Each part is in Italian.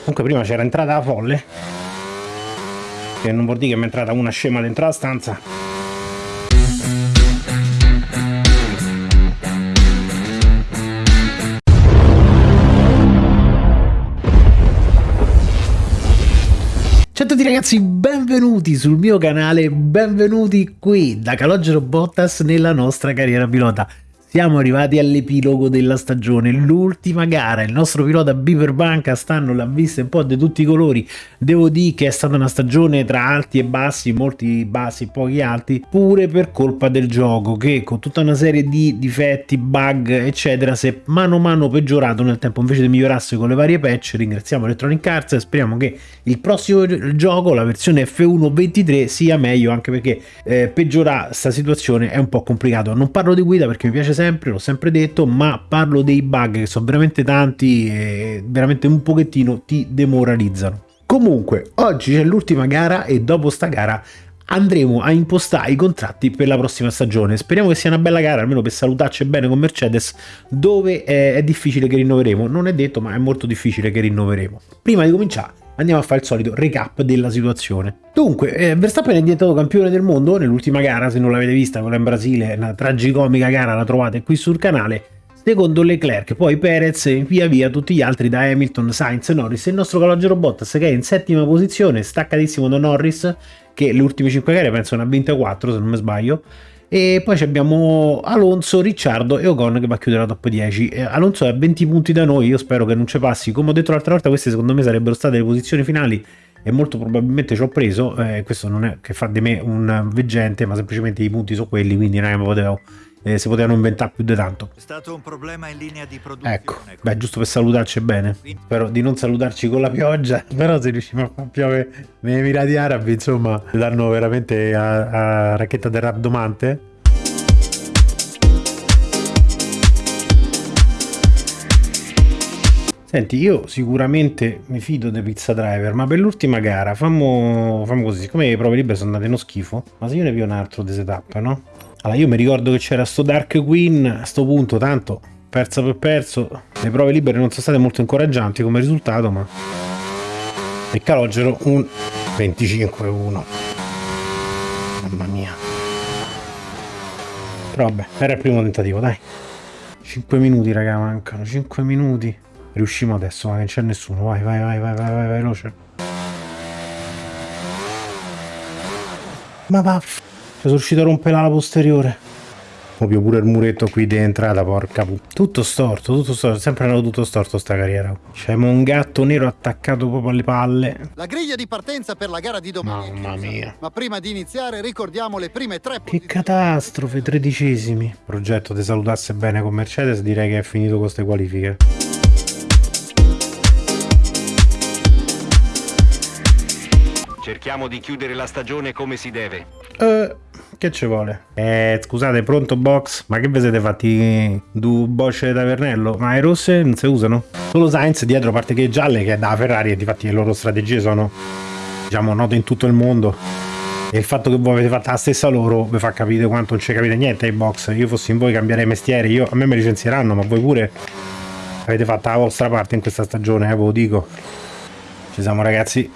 Comunque prima c'era entrata la folle. Che non vuol dire che mi è entrata una scema dentro la stanza. Ciao a tutti ragazzi, benvenuti sul mio canale, benvenuti qui da Calogero Bottas nella nostra carriera pilota. Siamo arrivati all'epilogo della stagione, l'ultima gara, il nostro pilota Beaver stanno l'ha vista un po' di tutti i colori, devo dire che è stata una stagione tra alti e bassi, molti bassi e pochi alti, pure per colpa del gioco che con tutta una serie di difetti, bug eccetera si è mano a mano peggiorato nel tempo. Invece di migliorarsi con le varie patch, ringraziamo Electronic Arts e speriamo che il prossimo gioco, la versione F1 23 sia meglio anche perché eh, peggiorare questa situazione è un po' complicato, non parlo di guida perché mi piace sempre, l'ho sempre detto, ma parlo dei bug che sono veramente tanti e veramente un pochettino ti demoralizzano. Comunque, oggi c'è l'ultima gara e dopo sta gara andremo a impostare i contratti per la prossima stagione. Speriamo che sia una bella gara, almeno per salutarci bene con Mercedes, dove è, è difficile che rinnoveremo. Non è detto, ma è molto difficile che rinnoveremo. Prima di cominciare, andiamo a fare il solito recap della situazione. Dunque, eh, Verstappen è diventato campione del mondo nell'ultima gara, se non l'avete vista, quella in Brasile, una tragicomica gara, la trovate qui sul canale. Secondo Leclerc, poi Perez e via via tutti gli altri da Hamilton, Sainz, Norris e il nostro calogero Bottas che è in settima posizione, staccatissimo da Norris, che le ultime 5 gare penso ne ha vinte 4 se non mi sbaglio, e poi abbiamo Alonso, Ricciardo e Ocon che va a chiudere la top 10 eh, Alonso è a 20 punti da noi io spero che non ci passi. Come ho detto l'altra volta queste secondo me sarebbero state le posizioni finali e molto probabilmente ci ho preso eh, questo non è che fa di me un veggente ma semplicemente i punti sono quelli quindi non mi potevo eh, si potevano inventare più di tanto. È stato un problema in linea di produzione. Ecco, beh, giusto per salutarci bene. Spero di non salutarci con la pioggia, però se riusciamo a far piovere nei Emirati Arabi, insomma, danno veramente a, a racchetta del rabdomante. Senti, io sicuramente mi fido dei pizza driver, ma per l'ultima gara fammo, fammo così, siccome le prove libere sono andate uno schifo, ma se io ne vi un altro di setup, no? Allora, io mi ricordo che c'era sto Dark Queen, a sto punto, tanto, perso per perso, le prove libere non sono state molto incoraggianti come risultato, ma... E calogero un 25-1. Mamma mia. Però vabbè, era il primo tentativo, dai. 5 minuti, raga, mancano, 5 minuti. Riusciamo adesso, ma non c'è nessuno. Vai, vai, vai, vai, vai, vai, veloce. Ma va. Sono riuscito a rompere la posteriore. Ovvio pure il muretto qui di entrata, porca puttana. Tutto storto, tutto storto. Sempre andato tutto storto sta carriera. C'è un gatto nero attaccato proprio alle palle. La griglia di partenza per la gara di domani. Mamma mia. Ma prima di iniziare ricordiamo le prime tre Che catastrofe, tredicesimi. Progetto di salutasse bene con Mercedes, direi che è finito con queste qualifiche. Cerchiamo di chiudere la stagione come si deve. Eh, che ci vuole? Eh, scusate, pronto box? Ma che vi siete fatti due bocce da Vernello? Ma le rosse non si usano? Solo Sainz dietro, a parte che gialle, che è da Ferrari, e difatti le loro strategie sono, diciamo, note in tutto il mondo. E il fatto che voi avete fatto la stessa loro vi fa capire quanto non ci capite niente ai box. Io fossi in voi cambiare mestiere, io, a me mi licenzieranno, ma voi pure avete fatto la vostra parte in questa stagione, eh, ve lo dico. Ci siamo ragazzi.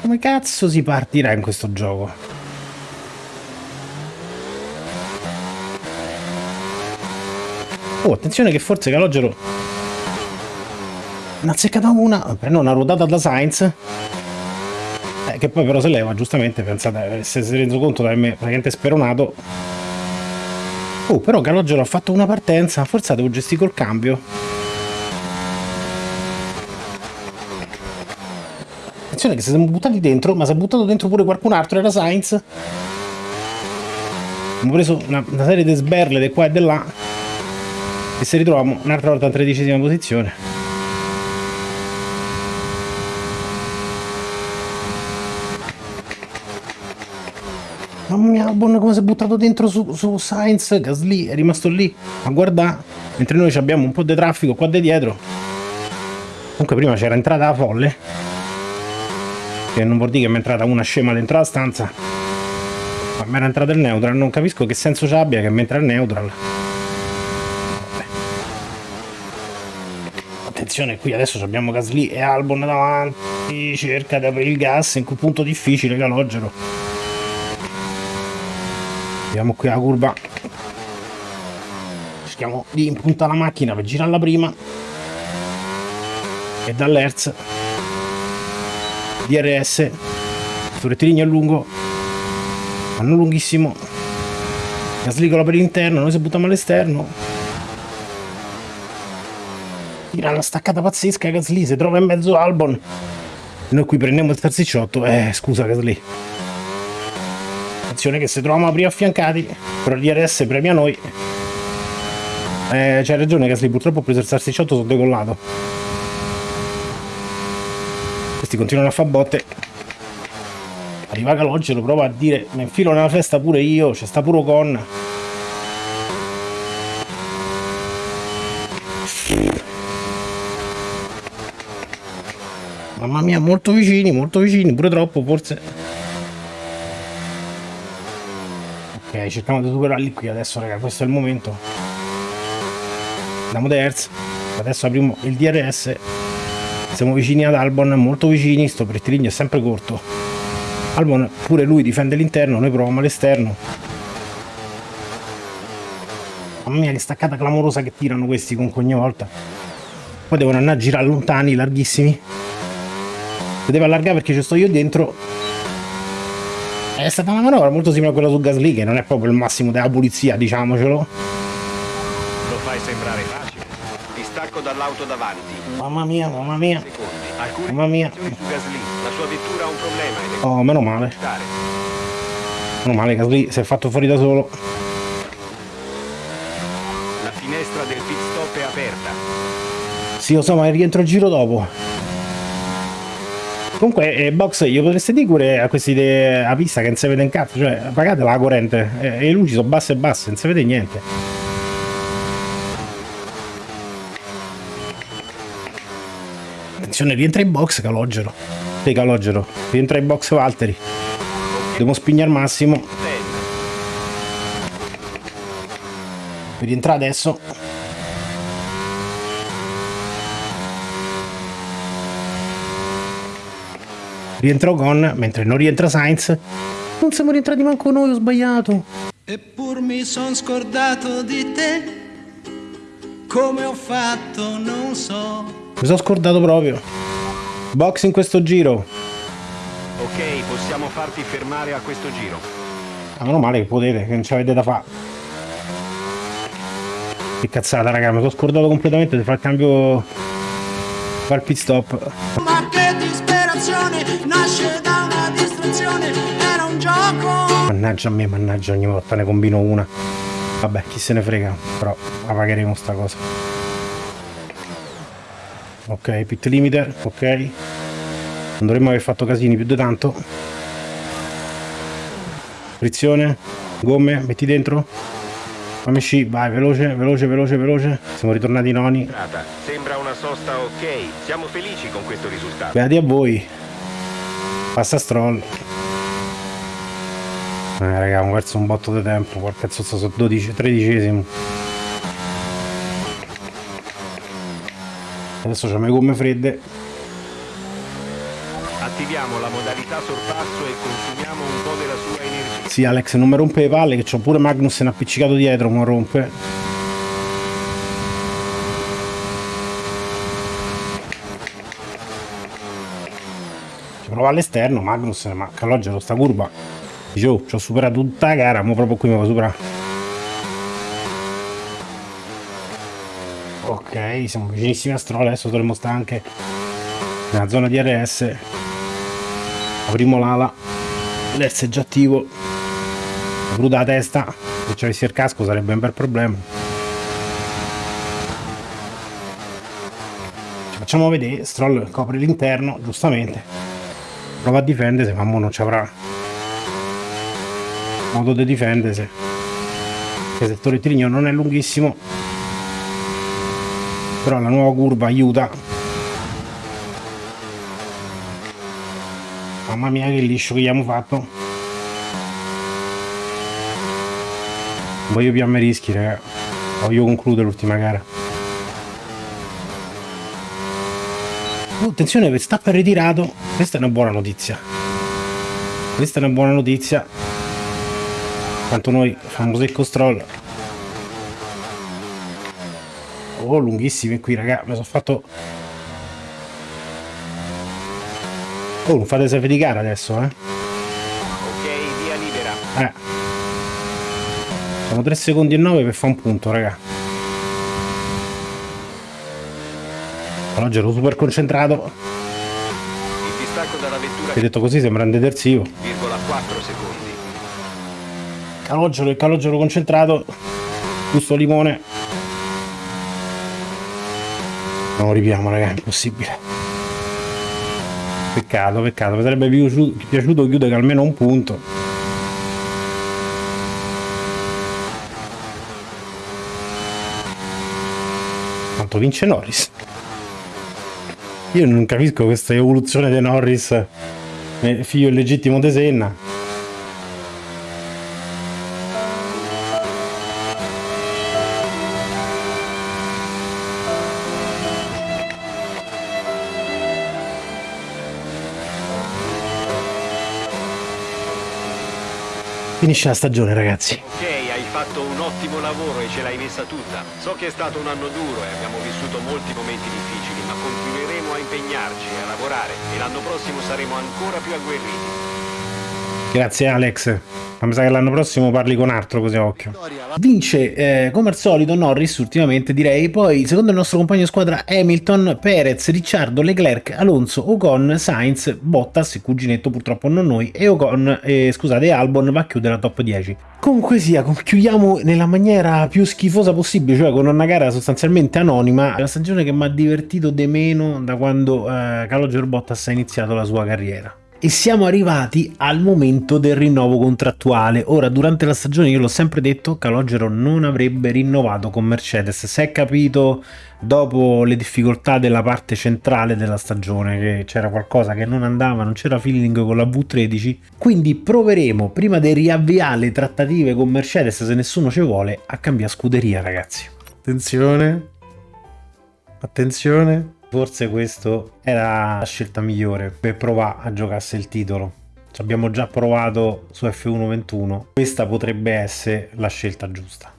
Come cazzo si partirà in questo gioco? Oh, attenzione che forse Calogero ha azzeccata una, prende una ruotata da Sainz. Eh, che poi però se leva, giustamente, pensate, se si è reso conto di avermi praticamente speronato. Oh, però Calogero ha fatto una partenza, forse devo gestire col cambio. Attenzione che si siamo buttati dentro, ma si è buttato dentro pure qualcun altro, era Sainz. Abbiamo preso una, una serie di sberle di qua e di là. E se ritroviamo un'altra volta in tredicesima posizione. Mamma mia, buona come si è buttato dentro su, su Sainz, Gasly è rimasto lì a guardare, mentre noi abbiamo un po' di traffico qua di dietro. Comunque prima c'era entrata la folle, che non vuol dire che mi è entrata una scema dentro la stanza, ma mi era entrato il neutral, non capisco che senso ci abbia che mi entra il neutral. attenzione qui adesso abbiamo Gasly e Albon davanti cerca di aprire il gas in quel punto difficile Calogero andiamo qui alla curva. Cerchiamo di impuntare la macchina per girarla prima. E dall'Hertz DRS sul rettilineo è lungo ma non lunghissimo Gasly per l'interno noi si buttiamo all'esterno. Tira una staccata pazzesca Gasly si trova in mezzo Albon. Noi qui prendiamo il terzicciotto eh scusa Gasly. Attenzione che se troviamo prima affiancati però il DRS premia noi. Eh, c'hai ragione Gasly purtroppo ho preso il terzicciotto sono decollato questi continuano a fare botte arriva Calogero lo prova a dire mi infilo nella festa pure io c'è sta pure con Mamma mia, molto vicini, molto vicini, pure troppo forse. Ok, cerchiamo di superarli qui adesso, raga, questo è il momento. Andiamo terzo. Adesso apriamo il DRS. Siamo vicini ad Albon, molto vicini, sto rettilineo è sempre corto. Albon pure lui difende l'interno, noi proviamo l'esterno. Mamma mia che staccata clamorosa che tirano questi con ogni volta. Poi devono andare a girare lontani, larghissimi deve allargare perché ci sto io dentro è stata una manovra molto simile a quella su Gasly che non è proprio il massimo della pulizia diciamocelo lo fai sembrare facile ti stacco dall'auto davanti. Mamma mia mamma mia. Alcune mamma mia. la sua vettura ha un problema oh meno male. meno male Gasly si è fatto fuori da solo. La finestra del pit stop è aperta. Sì lo so ma rientro il giro dopo. Comunque, eh, box, io potreste dire pure a questi de... a pista che non si vede in cazzo, cioè pagate la corrente. Eh, e le luci sono basse e basse, non si vede niente. Attenzione, rientra in box Calogero. Sì, Calogero, rientra in box Valtteri. Devo spignare massimo. Per rientrare adesso. rientra Ocon, mentre non rientra Sainz. Non siamo rientrati manco noi, ho sbagliato. Eppur mi son scordato di te. Come ho fatto, non so. Mi sono scordato proprio. Box in questo giro. ok possiamo farti fermare a questo giro Ah, meno male che potete, che non ci avete da fare. Che cazzata, raga, mi sono scordato completamente di fare il cambio. Fare il pit stop. Ma che disperazione nasce da una distrazione. Era un gioco. Mannaggia a me, mannaggia, ogni volta ne combino una. Vabbè, chi se ne frega, però la pagheremo sta cosa. Ok, pit limiter, ok. Non dovremmo aver fatto casini più di tanto. Frizione, gomme, metti dentro. Fammi sci, vai, veloce, veloce, veloce, veloce. Siamo ritornati noni. Sembra una sosta ok siamo felici con questo risultato Beati a voi. Passa stroll. Eh raga, ho perso un botto di tempo, porca zozza, sono 12, 13 Adesso c'ho le gomme fredde. attiviamo la modalità sorpasso e consumiamo un po' della sua energia Sì, Alex, non mi rompe le palle, che c'ho pure Magnussen appiccicato dietro, mi rompe. Ci prova all'esterno, Magnussen, ma Calogero sta curva. Dice, oh, ci ho superato tutta la gara, ma proprio qui mi va superare. Ok, siamo vicinissimi a Stroll, adesso dovremmo stare anche nella zona di RS. Apriamo l'ala, l'S è già attivo. Bruda testa, se ci avessi il casco sarebbe un bel problema. Ci facciamo vedere, Stroll copre l'interno, giustamente. Prova a difendersi, ma non ci avrà modo di difendersi. Il rettilineo non è lunghissimo, però la nuova curva aiuta. Mamma mia che liscio che abbiamo fatto. Voglio più a me rischi, raga. Voglio concludere l'ultima gara. Oh, attenzione, Verstappen ritirato. Questa è una buona notizia. Questa è una buona notizia. Tanto noi facciamo secco stroll. Oh, lunghissimi qui, raga. Mi sono fatto... Oh, non fate safe di gara adesso, eh. Ok, via libera. Eh. Sono 3 secondi e 9 per fare un punto, raga. Oggi ero super concentrato. Il distacco dalla vettura ho detto così sembra un detersivo. virgola 4 secondi. Calogero e calogero concentrato. Gusto limone. Non lo ripiamo, raga, è impossibile. Peccato, peccato. Mi sarebbe piaciuto, piaciuto chiudere almeno un punto. Quanto vince Norris? Io non capisco questa evoluzione di Norris, eh, figlio illegittimo di Senna. Finisce la stagione, ragazzi. Ok, hai fatto un ottimo lavoro e ce l'hai messa tutta. So che è stato un anno duro e abbiamo vissuto molti momenti difficili, ma continueremo a impegnarci a lavorare e l'anno prossimo saremo ancora più agguerriti. Grazie Alex. Ma mi sa che l'anno prossimo parli con altro così a occhio. Vince eh, come al solito Norris ultimamente direi, poi secondo il nostro compagno di squadra Hamilton, Perez, Ricciardo, Leclerc, Alonso, Ocon, Sainz, Bottas, il cuginetto purtroppo non noi, e Ocon, eh, scusate, Albon va a chiudere la top 10. Comunque sia, chiudiamo nella maniera più schifosa possibile, cioè con una gara sostanzialmente anonima, la stagione che mi ha divertito di meno da quando eh, Calogero Bottas ha iniziato la sua carriera. E siamo arrivati al momento del rinnovo contrattuale. Ora, durante la stagione, io l'ho sempre detto, Calogero non avrebbe rinnovato con Mercedes. Si è capito dopo le difficoltà della parte centrale della stagione, che c'era qualcosa che non andava, non c'era feeling con la V13. Quindi proveremo, prima di riavviare le trattative con Mercedes, se nessuno ci vuole, a cambiare scuderia, ragazzi. Attenzione. Attenzione. Forse questa era la scelta migliore per provare a giocarsi il titolo. Ci abbiamo già provato su F1 21. Questa potrebbe essere la scelta giusta.